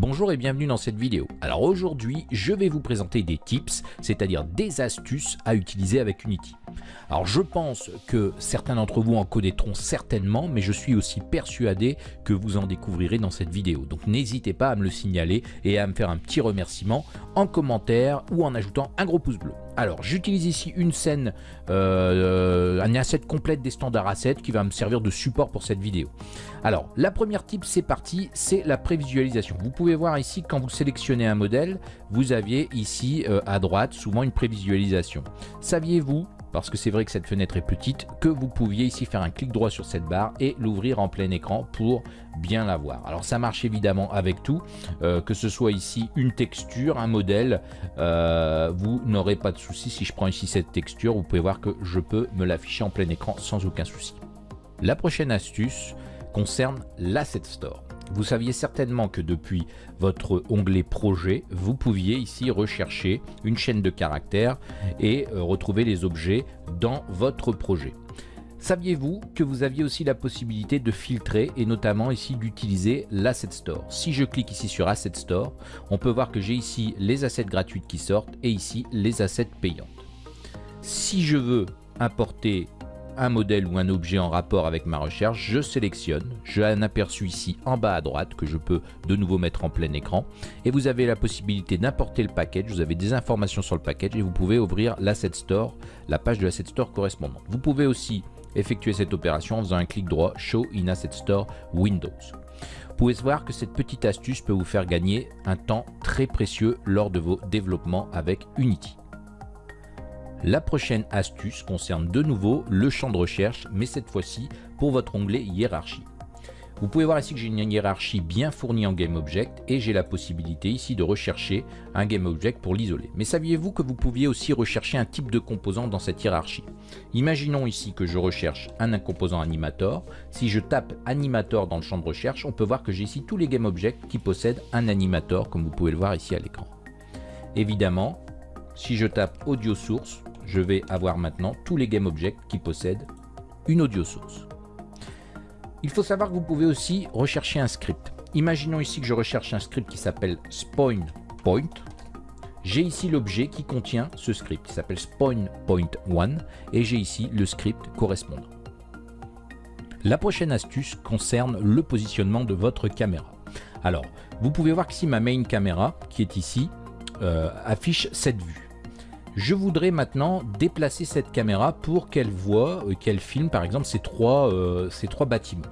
Bonjour et bienvenue dans cette vidéo. Alors aujourd'hui, je vais vous présenter des tips, c'est-à-dire des astuces à utiliser avec Unity. Alors je pense que certains d'entre vous en connaîtront certainement, mais je suis aussi persuadé que vous en découvrirez dans cette vidéo. Donc n'hésitez pas à me le signaler et à me faire un petit remerciement en commentaire ou en ajoutant un gros pouce bleu. Alors j'utilise ici une scène, euh, un asset complète des standards assets qui va me servir de support pour cette vidéo. Alors la première tip c'est parti, c'est la prévisualisation. Vous pouvez voir ici quand vous sélectionnez un modèle, vous aviez ici euh, à droite souvent une prévisualisation. Saviez-vous parce que c'est vrai que cette fenêtre est petite, que vous pouviez ici faire un clic droit sur cette barre et l'ouvrir en plein écran pour bien la voir. Alors ça marche évidemment avec tout, euh, que ce soit ici une texture, un modèle, euh, vous n'aurez pas de souci. Si je prends ici cette texture, vous pouvez voir que je peux me l'afficher en plein écran sans aucun souci. La prochaine astuce concerne l'Asset Store. Vous saviez certainement que depuis votre onglet projet, vous pouviez ici rechercher une chaîne de caractères et euh, retrouver les objets dans votre projet. Saviez-vous que vous aviez aussi la possibilité de filtrer et notamment ici d'utiliser l'Asset Store? Si je clique ici sur Asset Store, on peut voir que j'ai ici les assets gratuites qui sortent et ici les assets payantes. Si je veux importer un modèle ou un objet en rapport avec ma recherche, je sélectionne, j'ai un aperçu ici en bas à droite que je peux de nouveau mettre en plein écran et vous avez la possibilité d'importer le package, vous avez des informations sur le package et vous pouvez ouvrir l'Asset Store, la page de l'Asset Store correspondante. Vous pouvez aussi effectuer cette opération en faisant un clic droit Show in Asset Store Windows. Vous pouvez voir que cette petite astuce peut vous faire gagner un temps très précieux lors de vos développements avec Unity. La prochaine astuce concerne de nouveau le champ de recherche, mais cette fois-ci pour votre onglet hiérarchie. Vous pouvez voir ici que j'ai une hiérarchie bien fournie en GameObject et j'ai la possibilité ici de rechercher un GameObject pour l'isoler. Mais saviez-vous que vous pouviez aussi rechercher un type de composant dans cette hiérarchie? Imaginons ici que je recherche un composant animator. Si je tape animator dans le champ de recherche, on peut voir que j'ai ici tous les GameObjects qui possèdent un animator comme vous pouvez le voir ici à l'écran. Évidemment, si je tape audio source, je vais avoir maintenant tous les GameObjects qui possèdent une audio source. Il faut savoir que vous pouvez aussi rechercher un script. Imaginons ici que je recherche un script qui s'appelle spawn point. J'ai ici l'objet qui contient ce script qui s'appelle spawn point 1 et j'ai ici le script correspondant. La prochaine astuce concerne le positionnement de votre caméra. Alors, vous pouvez voir qu'ici ma main caméra qui est ici euh, affiche cette vue. Je voudrais maintenant déplacer cette caméra pour qu'elle voit, euh, qu'elle filme par exemple ces trois, euh, ces trois bâtiments.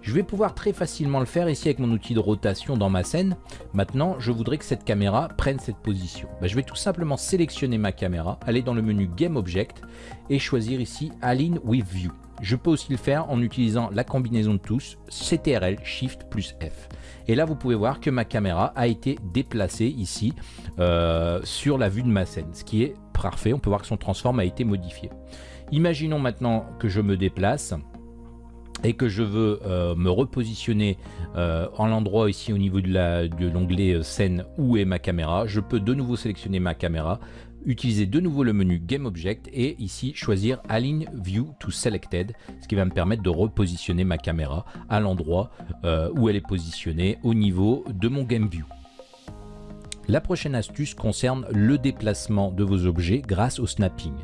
Je vais pouvoir très facilement le faire ici avec mon outil de rotation dans ma scène. Maintenant, je voudrais que cette caméra prenne cette position. Ben, je vais tout simplement sélectionner ma caméra, aller dans le menu Game Object et choisir ici Align with View. Je peux aussi le faire en utilisant la combinaison de tous CTRL Shift plus F. Et là, vous pouvez voir que ma caméra a été déplacée ici euh, sur la vue de ma scène, ce qui est parfait. On peut voir que son transform a été modifié. Imaginons maintenant que je me déplace et que je veux euh, me repositionner euh, en l'endroit ici au niveau de l'onglet scène où est ma caméra, je peux de nouveau sélectionner ma caméra, utiliser de nouveau le menu Game Object et ici choisir Align View to Selected, ce qui va me permettre de repositionner ma caméra à l'endroit euh, où elle est positionnée au niveau de mon Game View. La prochaine astuce concerne le déplacement de vos objets grâce au snapping.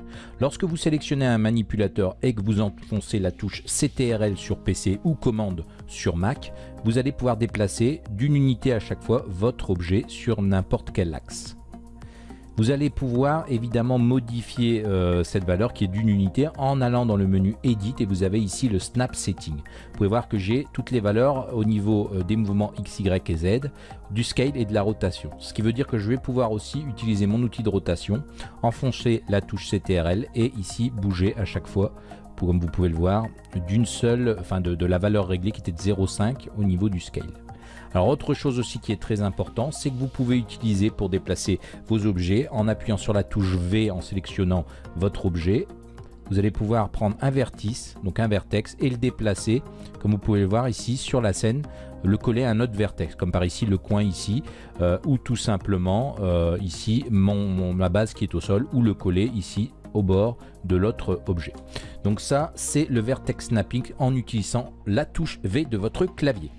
Lorsque vous sélectionnez un manipulateur et que vous enfoncez la touche CTRL sur PC ou commande sur Mac, vous allez pouvoir déplacer d'une unité à chaque fois votre objet sur n'importe quel axe. Vous allez pouvoir évidemment modifier euh, cette valeur qui est d'une unité en allant dans le menu Edit et vous avez ici le Snap Setting. Vous pouvez voir que j'ai toutes les valeurs au niveau euh, des mouvements X, Y et Z, du scale et de la rotation. Ce qui veut dire que je vais pouvoir aussi utiliser mon outil de rotation, enfoncer la touche CTRL et ici bouger à chaque fois comme vous pouvez le voir, d'une seule, enfin de, de la valeur réglée qui était de 0,5 au niveau du scale. Alors autre chose aussi qui est très important, c'est que vous pouvez utiliser pour déplacer vos objets en appuyant sur la touche V en sélectionnant votre objet. Vous allez pouvoir prendre un vertice, donc un vertex, et le déplacer, comme vous pouvez le voir ici sur la scène, le coller à un autre vertex, comme par ici le coin ici, euh, ou tout simplement euh, ici mon, ma base qui est au sol, ou le coller ici au bord de l'autre objet. Donc ça, c'est le vertex snapping en utilisant la touche V de votre clavier.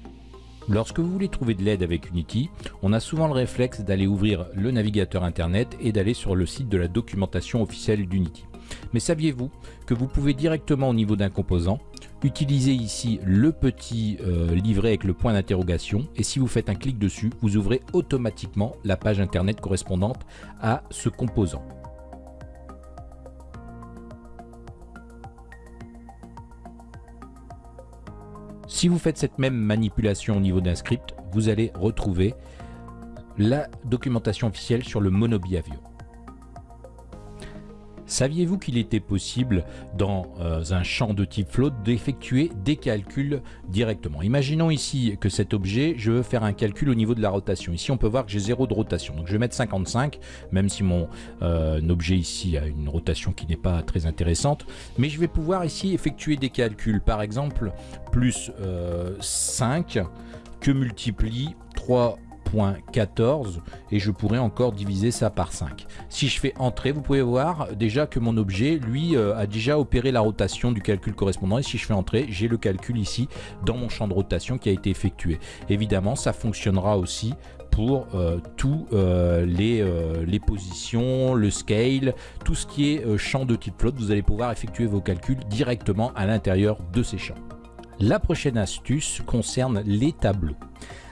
Lorsque vous voulez trouver de l'aide avec Unity, on a souvent le réflexe d'aller ouvrir le navigateur internet et d'aller sur le site de la documentation officielle d'Unity. Mais saviez-vous que vous pouvez directement au niveau d'un composant utiliser ici le petit euh, livret avec le point d'interrogation et si vous faites un clic dessus, vous ouvrez automatiquement la page internet correspondante à ce composant. Si vous faites cette même manipulation au niveau d'un script, vous allez retrouver la documentation officielle sur le Monobi Avion. Saviez-vous qu'il était possible dans euh, un champ de type float d'effectuer des calculs directement? Imaginons ici que cet objet, je veux faire un calcul au niveau de la rotation. Ici, on peut voir que j'ai zéro de rotation. Donc, je vais mettre 55, même si mon euh, objet ici a une rotation qui n'est pas très intéressante. Mais je vais pouvoir ici effectuer des calculs. Par exemple, plus 5 euh, que multiplie 3 14 et je pourrais encore diviser ça par 5. Si je fais entrer, vous pouvez voir déjà que mon objet, lui, euh, a déjà opéré la rotation du calcul correspondant et si je fais entrer, j'ai le calcul ici dans mon champ de rotation qui a été effectué. Évidemment, ça fonctionnera aussi pour euh, tous euh, les, les, positions, le scale, tout ce qui est champ de type float, vous allez pouvoir effectuer vos calculs directement à l'intérieur de ces champs. La prochaine astuce concerne les tableaux.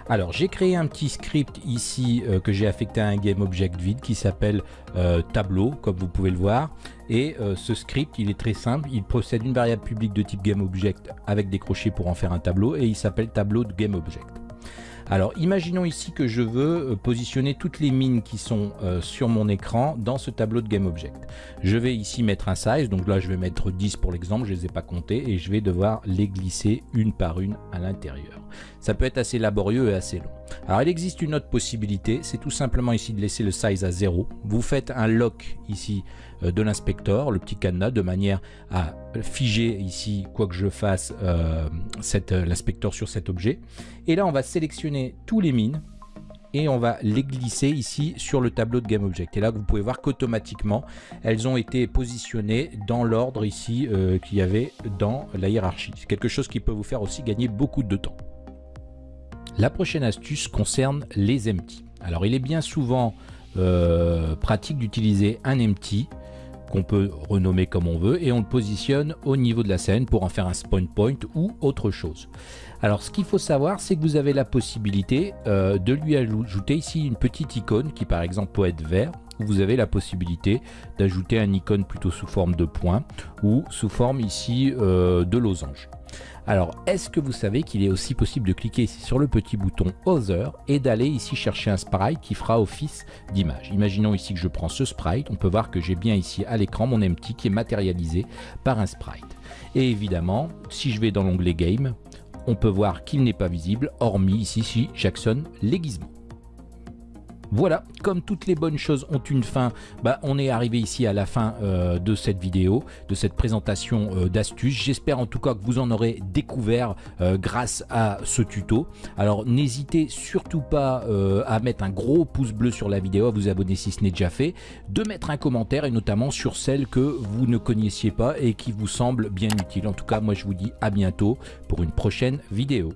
Alors j'ai créé un petit script ici euh, que j'ai affecté à un GameObject vide qui s'appelle euh, tableau comme vous pouvez le voir et euh, ce script il est très simple, il possède une variable publique de type GameObject avec des crochets pour en faire un tableau et il s'appelle tableau de GameObject. Alors imaginons ici que je veux euh, positionner toutes les mines qui sont euh, sur mon écran dans ce tableau de GameObject. Je vais ici mettre un size, donc là je vais mettre 10 pour l'exemple, je ne les ai pas comptés et je vais devoir les glisser une par une à l'intérieur. Ça peut être assez laborieux et assez long. Alors il existe une autre possibilité, c'est tout simplement ici de laisser le size à 0. Vous faites un lock ici euh, de l'inspecteur, le petit cadenas, de manière à figer ici, quoi que je fasse, euh, euh, l'inspecteur sur cet objet. Et là, on va sélectionner tous les mines et on va les glisser ici sur le tableau de GameObject. Et là, vous pouvez voir qu'automatiquement, elles ont été positionnées dans l'ordre ici qu'il y avait dans la hiérarchie. C'est quelque chose qui peut vous faire aussi gagner beaucoup de temps. La prochaine astuce concerne les empty. Alors, il est bien souvent pratique d'utiliser un empty qu'on peut renommer comme on veut et on le positionne au niveau de la scène pour en faire un spawn point ou autre chose. Alors ce qu'il faut savoir c'est que vous avez la possibilité euh, de lui ajouter ici une petite icône qui par exemple peut être vert vous avez la possibilité d'ajouter un icône plutôt sous forme de point ou sous forme ici euh, de losange. Alors, est-ce que vous savez qu'il est aussi possible de cliquer ici sur le petit bouton Other et d'aller ici chercher un sprite qui fera office d'image? Imaginons ici que je prends ce sprite, on peut voir que j'ai bien ici à l'écran mon empty qui est matérialisé par un sprite. Et évidemment, si je vais dans l'onglet Game, on peut voir qu'il n'est pas visible, hormis ici si j'actionne l'aiguisement. Voilà, comme toutes les bonnes choses ont une fin, bah, on est arrivé ici à la fin euh, de cette vidéo, de cette présentation euh, d'astuces. J'espère en tout cas que vous en aurez découvert euh, grâce à ce tuto. Alors n'hésitez surtout pas à mettre un gros pouce bleu sur la vidéo, à vous abonner si ce n'est déjà fait, de mettre un commentaire et notamment sur celle que vous ne connaissiez pas et qui vous semble bien utile. En tout cas, moi je vous dis à bientôt pour une prochaine vidéo.